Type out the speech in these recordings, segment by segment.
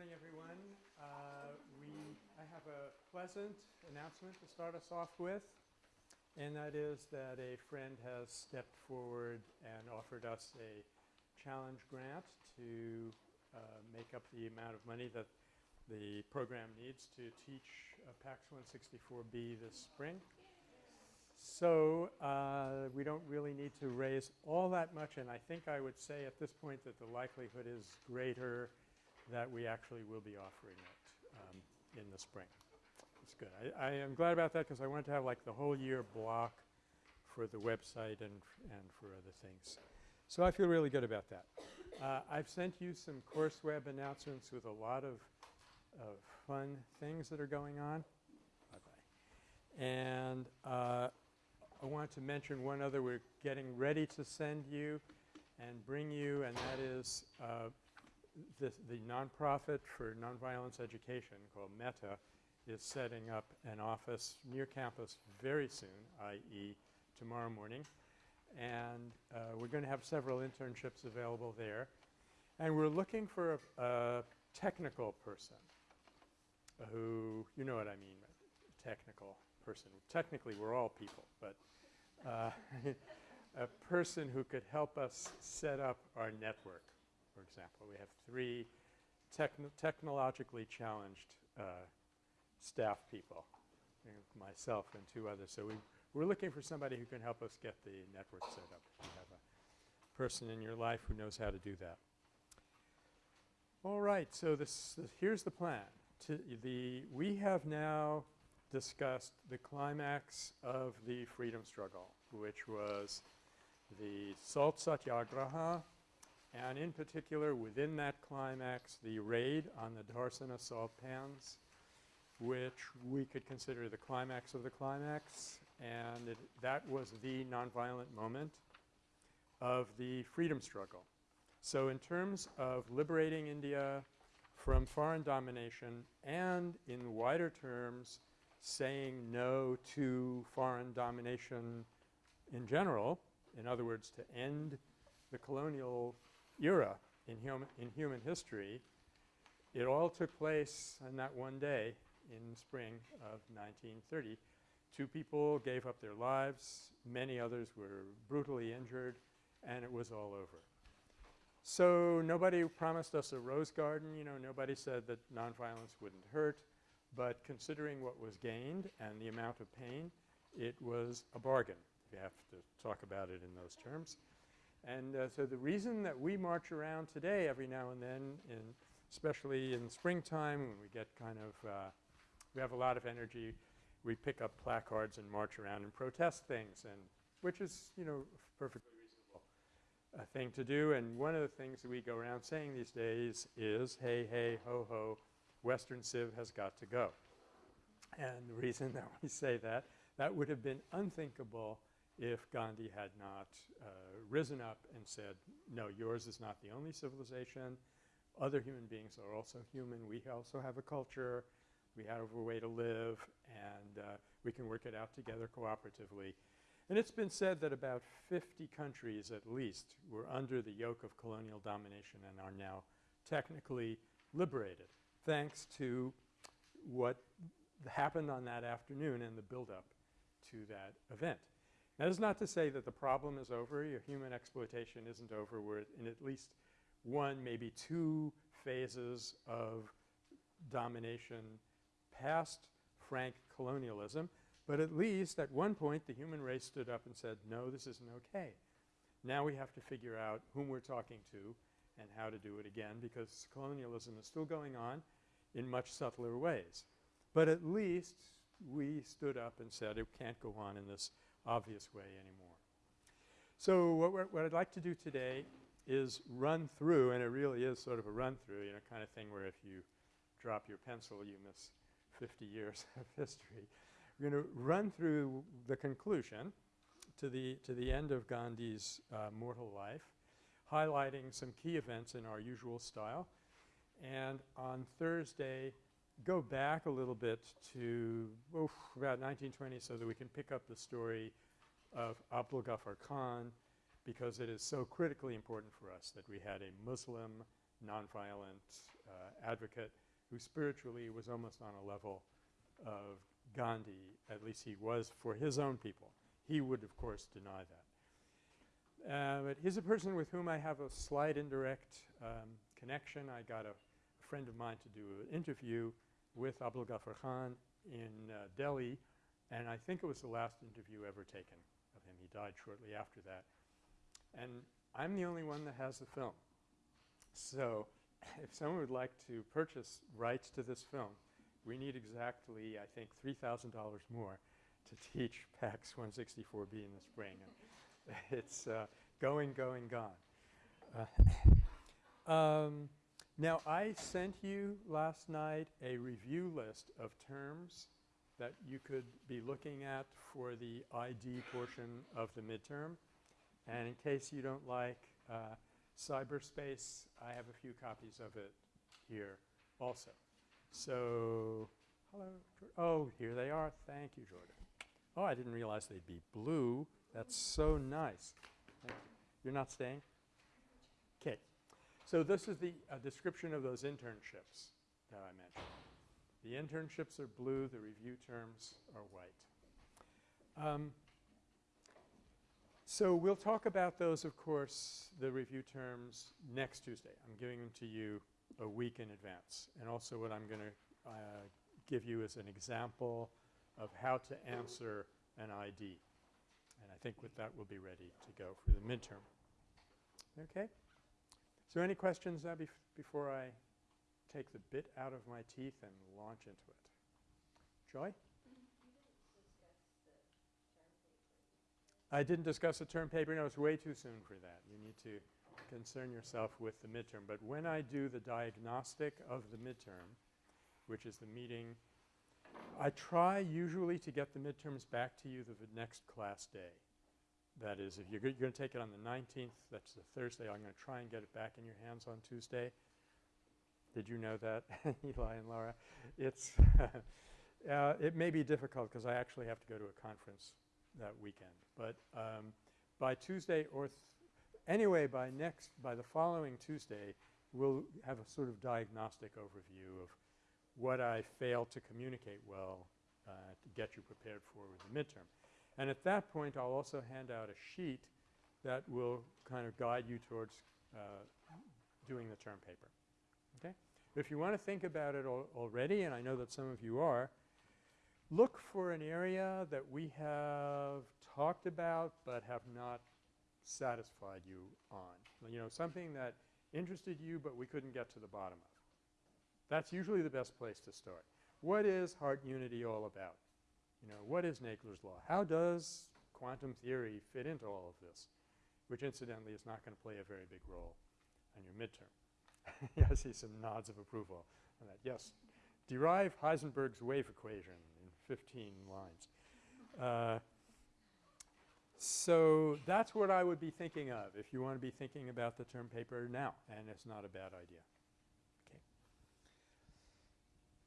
morning, everyone. Uh, we, I have a pleasant announcement to start us off with, and that is that a friend has stepped forward and offered us a challenge grant to uh, make up the amount of money that the program needs to teach uh, PACS 164B this spring. So uh, we don't really need to raise all that much and I think I would say at this point that the likelihood is greater that we actually will be offering it um, in the spring. It's good. I, I am glad about that because I wanted to have like the whole year block for the website and, and for other things. So I feel really good about that. Uh, I've sent you some course web announcements with a lot of, of fun things that are going on. Bye-bye. And uh, I want to mention one other we're getting ready to send you and bring you and that is uh, this, the nonprofit for nonviolence education called Metta is setting up an office near campus very soon, i.e. tomorrow morning. And uh, we're going to have several internships available there. And we're looking for a, a technical person who, you know what I mean, technical person. Technically, we're all people, but uh, a person who could help us set up our network for example. We have three techn technologically challenged uh, staff people, myself and two others. So we, we're looking for somebody who can help us get the network set up. You have a person in your life who knows how to do that. All right. So this, this here's the plan. To the we have now discussed the climax of the freedom struggle, which was the Salt Satyagraha and in particular within that climax the raid on the Dharasana salt pans which we could consider the climax of the climax and it, that was the nonviolent moment of the freedom struggle. So in terms of liberating India from foreign domination and in wider terms saying no to foreign domination in general, in other words to end the colonial era in human, in human history, it all took place on that one day in spring of 1930. Two people gave up their lives, many others were brutally injured, and it was all over. So nobody promised us a rose garden, you know, nobody said that nonviolence wouldn't hurt, but considering what was gained and the amount of pain, it was a bargain. We have to talk about it in those terms. And uh, so the reason that we march around today every now and then in especially in springtime when we get kind of uh, we have a lot of energy, we pick up placards and march around and protest things and which is, you know, perfectly reasonable uh, thing to do. And one of the things that we go around saying these days is, hey, hey, ho, ho, Western Civ has got to go. And the reason that we say that, that would have been unthinkable if Gandhi had not uh, risen up and said, no, yours is not the only civilization. Other human beings are also human. We also have a culture. We have a way to live, and uh, we can work it out together cooperatively. And it's been said that about 50 countries at least were under the yoke of colonial domination and are now technically liberated thanks to what happened on that afternoon and the buildup to that event. That is not to say that the problem is over. Your human exploitation isn't over. We're in at least one, maybe two phases of domination past frank colonialism. But at least at one point the human race stood up and said, no, this isn't okay. Now we have to figure out whom we're talking to and how to do it again because colonialism is still going on in much subtler ways. But at least we stood up and said it can't go on in this obvious way anymore. So what, what I'd like to do today is run through, and it really is sort of a run through, you know, kind of thing where if you drop your pencil you miss 50 years of history. We're going to run through the conclusion to the, to the end of Gandhi's uh, mortal life, highlighting some key events in our usual style. And on Thursday, go back a little bit to oof, about 1920 so that we can pick up the story of Abdul Ghaffar Khan because it is so critically important for us that we had a Muslim nonviolent uh, advocate who spiritually was almost on a level of Gandhi, at least he was for his own people. He would, of course, deny that. Uh, but he's a person with whom I have a slight indirect um, connection. I got a, a, friend of mine to do an interview with Abdul Ghaffar Khan in uh, Delhi, and I think it was the last interview ever taken of him. He died shortly after that. And I'm the only one that has the film. So if someone would like to purchase rights to this film, we need exactly, I think, $3,000 more to teach PACS 164B in the spring. it's uh, going, going, gone. Uh, um, now, I sent you last night a review list of terms that you could be looking at for the ID portion of the midterm. And in case you don't like uh, cyberspace, I have a few copies of it here also. So, hello. Oh, here they are. Thank you, Jordan. Oh, I didn't realize they'd be blue. That's so nice. You. You're not staying? Okay. So this is the uh, description of those internships that I mentioned. The internships are blue. The review terms are white. Um, so we'll talk about those, of course, the review terms next Tuesday. I'm giving them to you a week in advance. And also what I'm going to uh, give you is an example of how to answer an ID. And I think with that we'll be ready to go for the midterm. Okay? So any questions uh, bef before I take the bit out of my teeth and launch into it? Joy? I didn't discuss the term paper. No, it's way too soon for that. You need to concern yourself with the midterm. But when I do the diagnostic of the midterm, which is the meeting, I try usually to get the midterms back to you the next class day. That is, if you're, you're going to take it on the 19th, that's the Thursday, I'm going to try and get it back in your hands on Tuesday. Did you know that, Eli and Laura? It's uh, it may be difficult because I actually have to go to a conference that weekend. But um, by Tuesday or Anyway, by next, by the following Tuesday, we'll have a sort of diagnostic overview of what I failed to communicate well uh, to get you prepared for the midterm. And at that point, I'll also hand out a sheet that will kind of guide you towards uh, doing the term paper. Okay? If you want to think about it al already, and I know that some of you are, look for an area that we have talked about but have not satisfied you on. You know, something that interested you but we couldn't get to the bottom of. That's usually the best place to start. What is heart unity all about? You know, what is Nagler's law? How does quantum theory fit into all of this? Which incidentally is not going to play a very big role on your midterm. I see some nods of approval on that. Yes, derive Heisenberg's wave equation in 15 lines. Uh, so that's what I would be thinking of if you want to be thinking about the term paper now, and it's not a bad idea. Okay.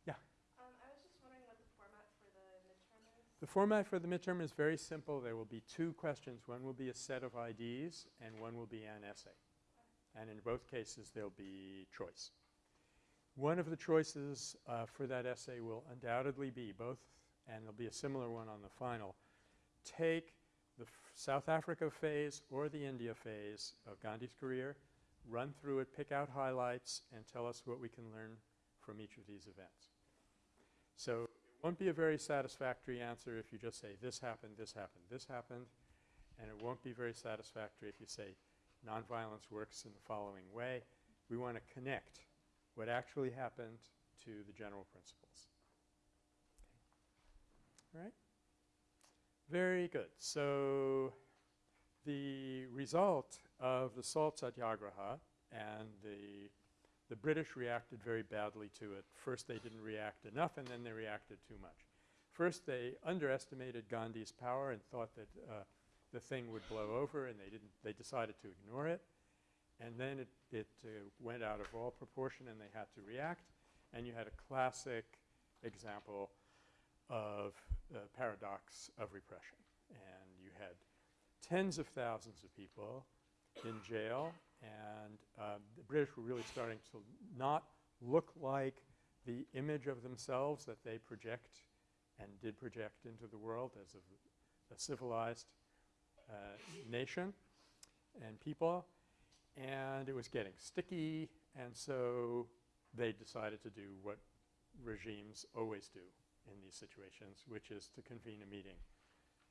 Yeah? Um, I was just wondering what the format for the midterm is. The format for the midterm is very simple. There will be two questions. One will be a set of IDs and one will be an essay. And in both cases there will be choice. One of the choices uh, for that essay will undoubtedly be both, and there'll be a similar one on the final, take the South Africa phase or the India phase of Gandhi's career, run through it, pick out highlights, and tell us what we can learn from each of these events. So won't be a very satisfactory answer if you just say this happened, this happened, this happened, and it won't be very satisfactory if you say nonviolence works in the following way. We want to connect what actually happened to the general principles. All right? Very good. So the result of the salt satyagraha and the the British reacted very badly to it. First they didn't react enough and then they reacted too much. First they underestimated Gandhi's power and thought that uh, the thing would blow over and they didn't they decided to ignore it. And then it, it uh, went out of all proportion and they had to react. And you had a classic example of the paradox of repression. And you had tens of thousands of people in jail and uh, the British were really starting to not look like the image of themselves that they project and did project into the world as a, a civilized uh, nation and people. And it was getting sticky and so they decided to do what regimes always do in these situations, which is to convene a meeting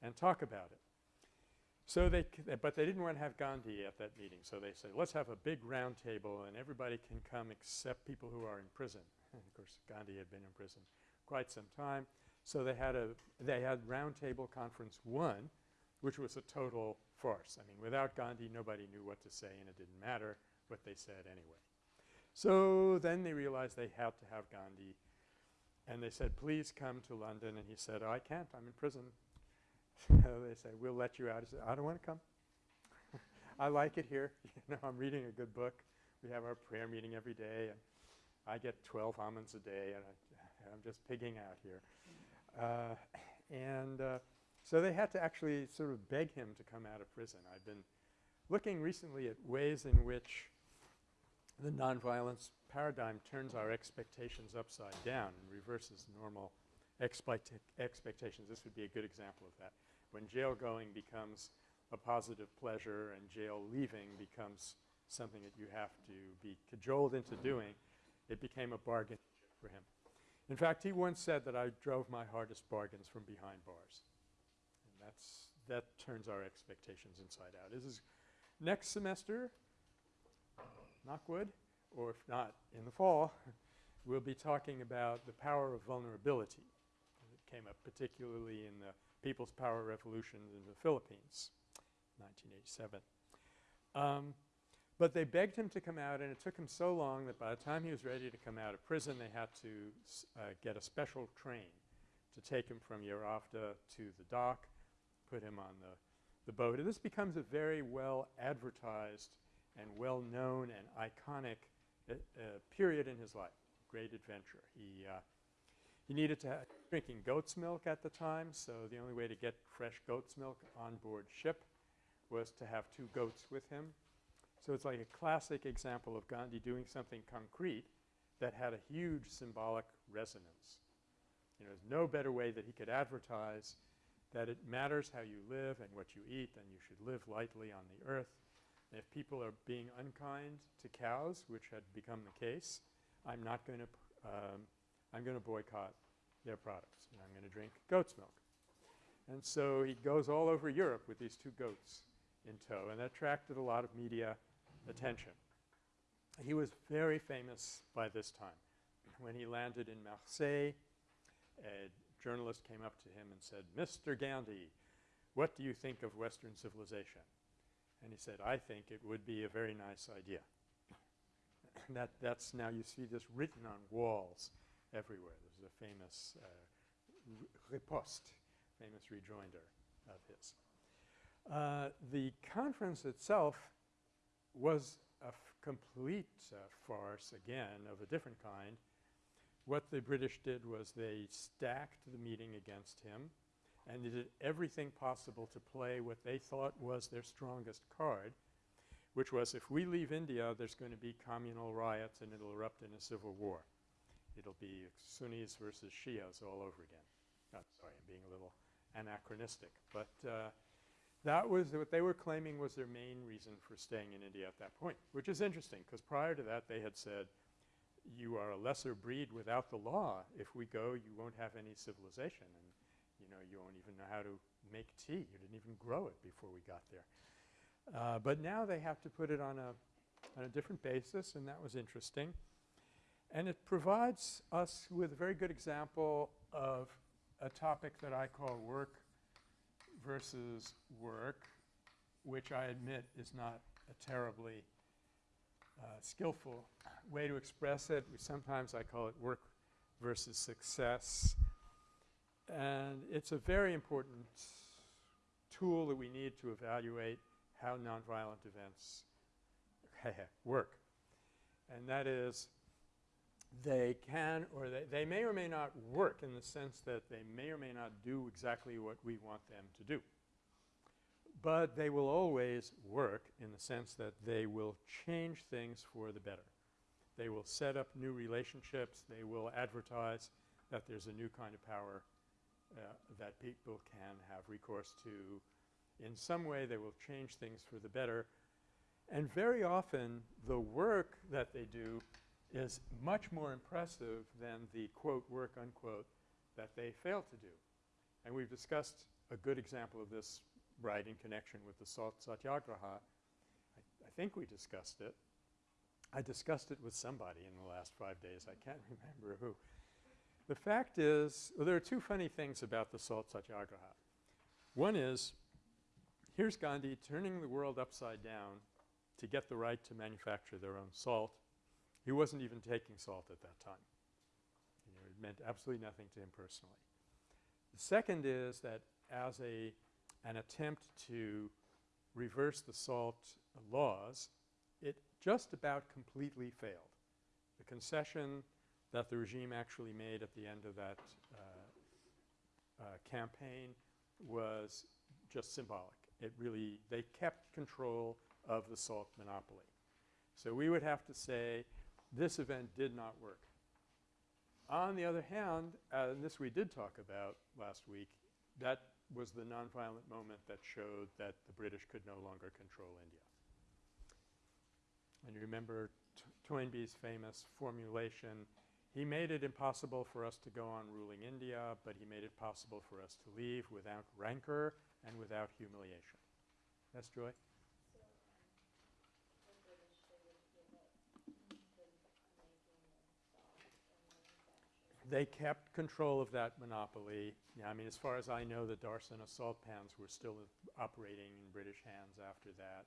and talk about it. So they eh, but they didn't want to have Gandhi at that meeting. So they said, let's have a big round table and everybody can come except people who are in prison. And of course, Gandhi had been in prison quite some time. So they had a they had round table conference one, which was a total farce. I mean, without Gandhi, nobody knew what to say and it didn't matter what they said anyway. So then they realized they had to have Gandhi and they said, please come to London. And he said, oh, I can't. I'm in prison. so they say, we'll let you out. He said, I don't want to come. I like it here. you know, I'm reading a good book. We have our prayer meeting every day. And I get 12 almonds a day. And I, am just pigging out here. Uh, and uh, so they had to actually sort of beg him to come out of prison. I've been looking recently at ways in which the nonviolence paradigm turns our expectations upside down and reverses normal expectations. This would be a good example of that. When jail going becomes a positive pleasure and jail leaving becomes something that you have to be cajoled into doing, it became a bargain for him. In fact, he once said that I drove my hardest bargains from behind bars. And that's that turns our expectations inside out. This is next semester, knock or if not in the fall, we'll be talking about the power of vulnerability. It came up particularly in the People's Power Revolution in the Philippines, 1987. Um, but they begged him to come out and it took him so long that by the time he was ready to come out of prison they had to uh, get a special train to take him from Yeravda to the dock, put him on the, the boat. And this becomes a very well advertised and well known and iconic uh, period in his life, great adventure. He, he needed to have drinking goat's milk at the time, so the only way to get fresh goat's milk on board ship was to have two goats with him. So it's like a classic example of Gandhi doing something concrete that had a huge symbolic resonance. You know, there's no better way that he could advertise that it matters how you live and what you eat and you should live lightly on the earth if people are being unkind to cows, which had become the case, I'm not going to um, I'm going to boycott their products and I'm going to drink goat's milk. And so he goes all over Europe with these two goats in tow and that attracted a lot of media attention. He was very famous by this time. When he landed in Marseille, a journalist came up to him and said, Mr. Gandhi, what do you think of Western civilization? And he said, I think it would be a very nice idea. that, that's now you see this written on walls everywhere. There's a famous uh, riposte, famous rejoinder of his. Uh, the conference itself was a complete uh, farce again of a different kind. What the British did was they stacked the meeting against him and they did everything possible to play what they thought was their strongest card, which was if we leave India, there's going to be communal riots and it'll erupt in a civil war. It'll be Sunnis versus Shias all over again. Oh, sorry, I'm being a little anachronistic. But uh, that was what they were claiming was their main reason for staying in India at that point, which is interesting because prior to that they had said, you are a lesser breed without the law. If we go, you won't have any civilization. And you know, you won't even know how to make tea. You didn't even grow it before we got there. Uh, but now they have to put it on a, on a different basis, and that was interesting. And it provides us with a very good example of a topic that I call work versus work, which I admit is not a terribly uh, skillful way to express it. We sometimes I call it work versus success. And it's a very important tool that we need to evaluate how nonviolent events work. And that is they can or they, they may or may not work in the sense that they may or may not do exactly what we want them to do. but they will always work in the sense that they will change things for the better. They will set up new relationships. They will advertise that there's a new kind of power uh, that people can have recourse to. In some way, they will change things for the better. And very often, the work that they do is much more impressive than the quote work unquote that they fail to do. And we've discussed a good example of this right in connection with the Salt Satyagraha. I, I think we discussed it. I discussed it with somebody in the last five days. I can't remember who. The fact is, well, there are two funny things about the Salt Satyagraha. One is, here's Gandhi turning the world upside down to get the right to manufacture their own salt. He wasn't even taking salt at that time. You know, it meant absolutely nothing to him personally. The second is that as a an attempt to reverse the salt laws, it just about completely failed. The concession that the regime actually made at the end of that uh, uh, campaign was just symbolic. It really – they kept control of the salt monopoly. So we would have to say this event did not work. On the other hand, uh, and this we did talk about last week, that was the nonviolent moment that showed that the British could no longer control India. And you remember Toynbee's famous formulation, he made it impossible for us to go on ruling India, but he made it possible for us to leave without rancor and without humiliation. Yes, Joy? They kept control of that monopoly. Yeah, I mean, as far as I know, the Darsana salt pans were still operating in British hands after that.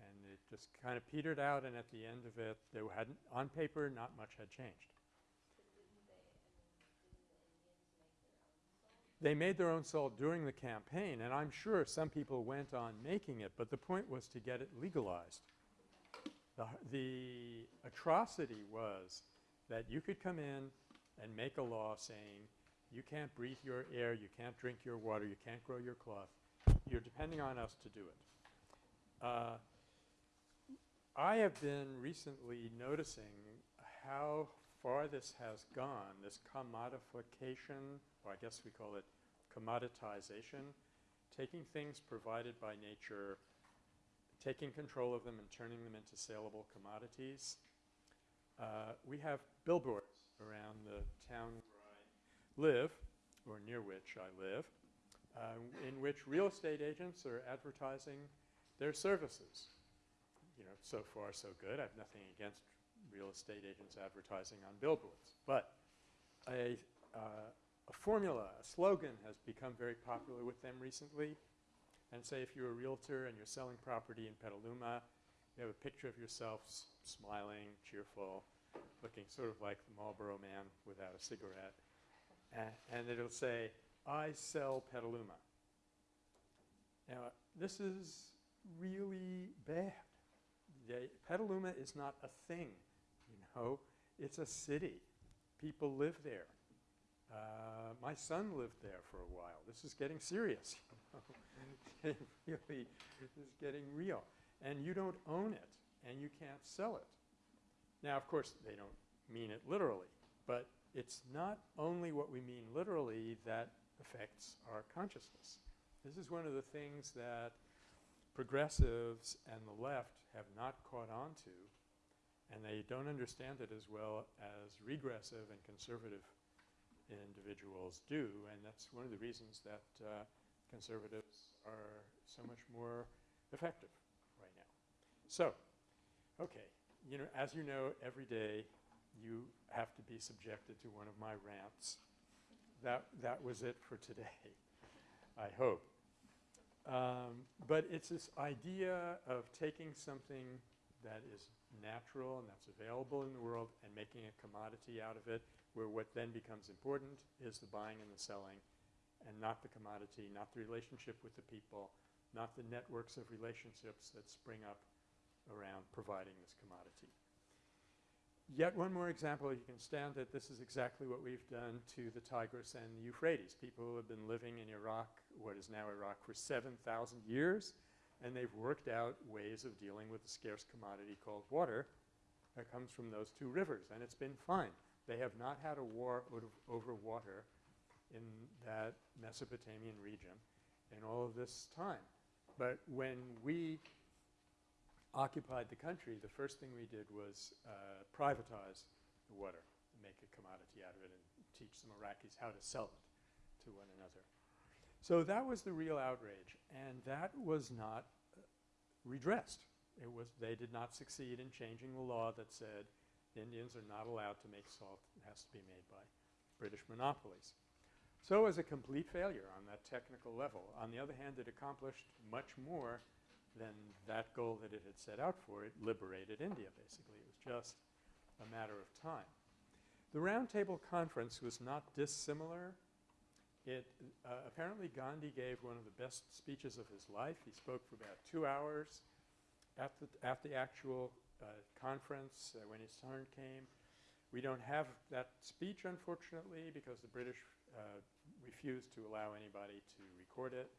And it just kind of petered out, and at the end of it, there hadn't – on paper, not much had changed. They made their own salt during the campaign, and I'm sure some people went on making it, but the point was to get it legalized. The, the atrocity was that you could come in and make a law saying you can't breathe your air, you can't drink your water, you can't grow your cloth. You're depending on us to do it. Uh, I have been recently noticing how far this has gone, this commodification, or I guess we call it commoditization, taking things provided by nature, taking control of them and turning them into saleable commodities. Uh, we have billboards around the town where I live, or near which I live, uh, in which real estate agents are advertising their services. You know, so far so good. I have nothing against real estate agents advertising on billboards. But a, uh, a formula, a slogan has become very popular with them recently. And say if you're a realtor and you're selling property in Petaluma, you have a picture of yourself smiling, cheerful, looking sort of like the Marlboro man without a cigarette. and it'll say, I sell Petaluma. Now, this is really bad. They, Petaluma is not a thing, you know. It's a city. People live there. Uh, my son lived there for a while. This is getting serious. it really is getting real. And you don't own it, and you can't sell it. Now, of course, they don't mean it literally, but it's not only what we mean literally that affects our consciousness. This is one of the things that progressives and the left have not caught on to, and they don't understand it as well as regressive and conservative individuals do, and that's one of the reasons that uh, conservatives are so much more effective right now. So, okay, you know, as you know, every day you have to be subjected to one of my rants. That, that was it for today, I hope. Um, but it's this idea of taking something that is natural and that's available in the world and making a commodity out of it where what then becomes important is the buying and the selling and not the commodity, not the relationship with the people, not the networks of relationships that spring up around providing this commodity. Yet one more example, you can stand that this is exactly what we've done to the Tigris and the Euphrates. People who have been living in Iraq, what is now Iraq, for 7,000 years, and they've worked out ways of dealing with a scarce commodity called water that comes from those two rivers, and it's been fine. They have not had a war over water in that Mesopotamian region in all of this time. But when we occupied the country, the first thing we did was uh, privatize the water, make a commodity out of it and teach some Iraqis how to sell it to one another. So that was the real outrage and that was not uh, redressed. It was they did not succeed in changing the law that said Indians are not allowed to make salt. It has to be made by British monopolies. So it was a complete failure on that technical level. On the other hand, it accomplished much more than that goal that it had set out for. It liberated India, basically. It was just a matter of time. The Roundtable Conference was not dissimilar. It uh, apparently Gandhi gave one of the best speeches of his life. He spoke for about two hours at the, at the actual uh, conference uh, when his turn came. We don't have that speech, unfortunately, because the British uh, refused to allow anybody to record it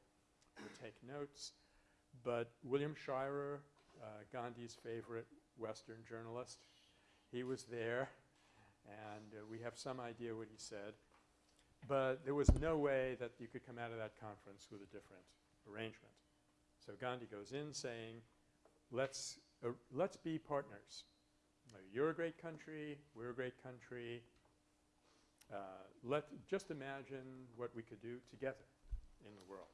or take notes. But William Shirer, uh, Gandhi's favorite Western journalist, he was there and uh, we have some idea what he said. But there was no way that you could come out of that conference with a different arrangement. So Gandhi goes in saying, let's, uh, let's be partners. You're a great country, we're a great country. Uh, let just imagine what we could do together in the world.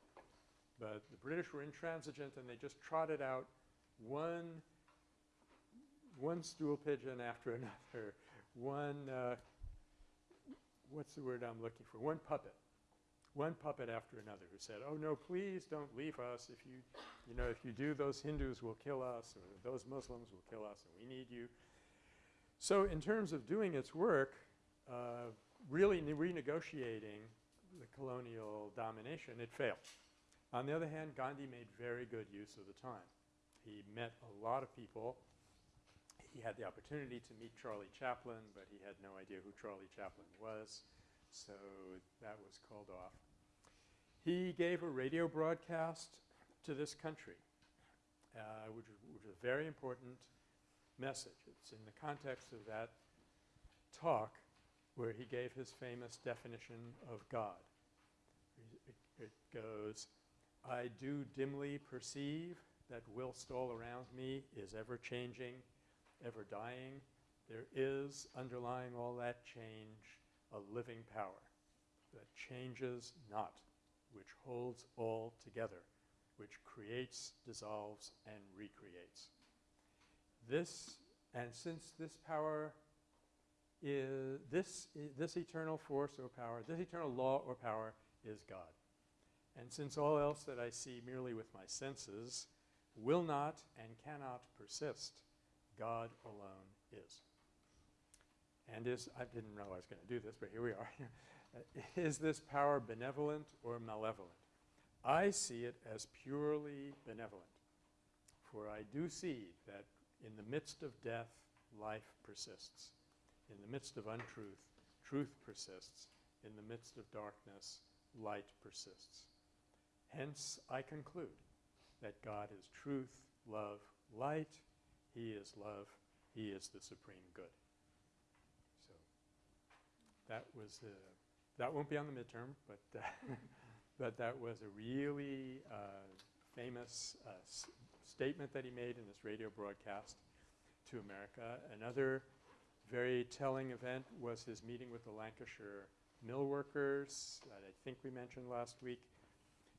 But the British were intransigent and they just trotted out one, one stool pigeon after another, one, uh, what's the word I'm looking for, one puppet. One puppet after another who said, oh no, please don't leave us. If you, you know, if you do, those Hindus will kill us or those Muslims will kill us and we need you. So in terms of doing its work, uh, really renegotiating the colonial domination, it failed. On the other hand, Gandhi made very good use of the time. He met a lot of people. He had the opportunity to meet Charlie Chaplin, but he had no idea who Charlie Chaplin was, so that was called off. He gave a radio broadcast to this country, uh, which, which was a very important message. It's in the context of that talk where he gave his famous definition of God. It, it goes, I do dimly perceive that whilst all around me is ever changing, ever dying, there is underlying all that change a living power that changes not, which holds all together, which creates, dissolves, and recreates. This, and since this power is, this, this eternal force or power, this eternal law or power is God. And since all else that I see merely with my senses will not and cannot persist, God alone is. And is, I didn't know I was going to do this, but here we are. is this power benevolent or malevolent? I see it as purely benevolent. For I do see that in the midst of death, life persists. In the midst of untruth, truth persists. In the midst of darkness, light persists. Hence, I conclude that God is truth, love, light. He is love. He is the supreme good. So that was, uh, that won't be on the midterm, but, uh, but that was a really uh, famous uh, statement that he made in this radio broadcast to America. Another very telling event was his meeting with the Lancashire mill workers that I think we mentioned last week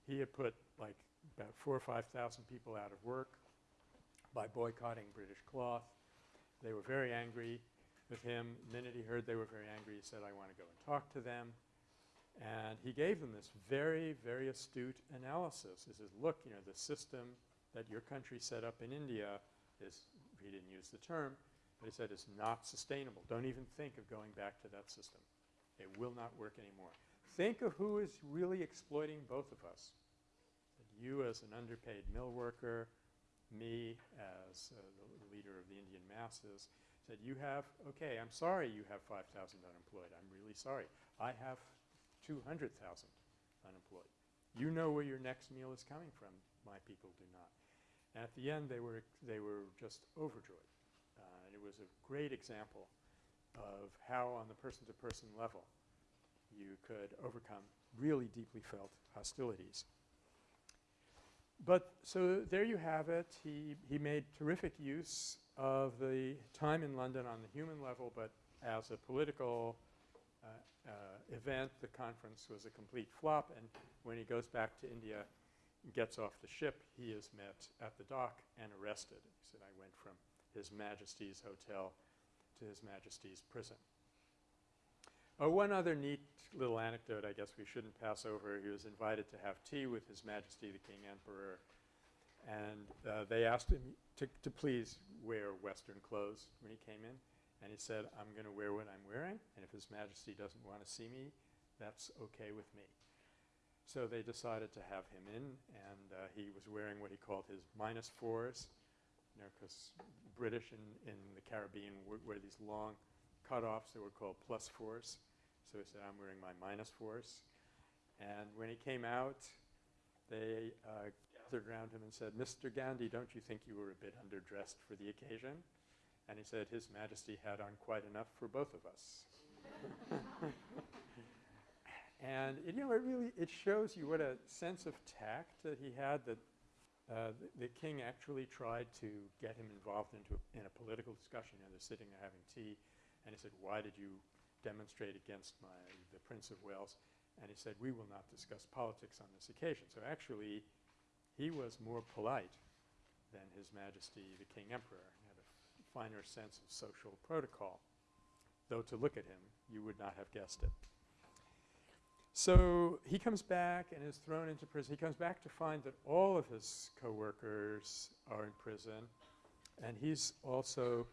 he had put like about four or 5,000 people out of work by boycotting British cloth. They were very angry with him. The minute he heard they were very angry, he said, I want to go and talk to them. And he gave them this very, very astute analysis. He says, look, you know, the system that your country set up in India is, he didn't use the term, but he said it's not sustainable. Don't even think of going back to that system. It will not work anymore. Think of who is really exploiting both of us you as an underpaid mill worker, me as uh, the leader of the Indian masses. Said, you have, okay, I'm sorry you have 5,000 unemployed. I'm really sorry. I have 200,000 unemployed. You know where your next meal is coming from. My people do not. And at the end, they were, they were just overjoyed. Uh, and it was a great example of how on the person-to-person level you could overcome really deeply felt hostilities. But so there you have it. He, he made terrific use of the time in London on the human level, but as a political uh, uh, event, the conference was a complete flop. And when he goes back to India and gets off the ship, he is met at the dock and arrested. He said, I went from His Majesty's hotel to His Majesty's prison. Oh, one other neat little anecdote I guess we shouldn't pass over. He was invited to have tea with His Majesty the King Emperor. And uh, they asked him to, to please wear Western clothes when he came in. And he said, I'm going to wear what I'm wearing. And if His Majesty doesn't want to see me, that's okay with me. So they decided to have him in. And uh, he was wearing what he called his minus fours. You know, because British in, in the Caribbean wear these long cutoffs that were called plus fours. So he said, I'm wearing my minus fours. And when he came out, they uh, gathered around him and said, Mr. Gandhi, don't you think you were a bit underdressed for the occasion? And he said, His Majesty had on quite enough for both of us. and it, you know, it really it shows you what a sense of tact that he had. That uh, the, the, king actually tried to get him involved into a, in a political discussion. You know, they're sitting there having tea, and he said, "Why did you demonstrate against my, the Prince of Wales. And he said, we will not discuss politics on this occasion. So actually, he was more polite than His Majesty the King Emperor. He had a finer sense of social protocol. Though to look at him, you would not have guessed it. So he comes back and is thrown into prison. He comes back to find that all of his coworkers are in prison, and he's also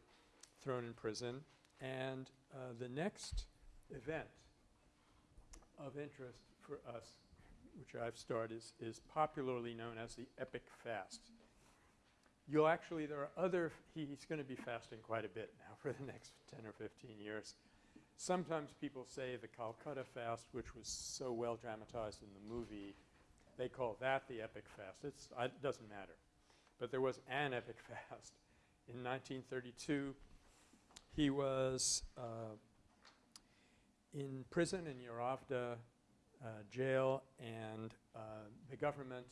thrown in prison. And uh, the next event of interest for us, which I've started, is, is popularly known as the Epic Fast. You'll actually, there are other, he's going to be fasting quite a bit now for the next 10 or 15 years. Sometimes people say the Calcutta fast, which was so well dramatized in the movie, they call that the epic fast. It's, it doesn't matter. But there was an epic fast. In 1932, he was uh, in prison in Yeravda uh, jail, and uh, the government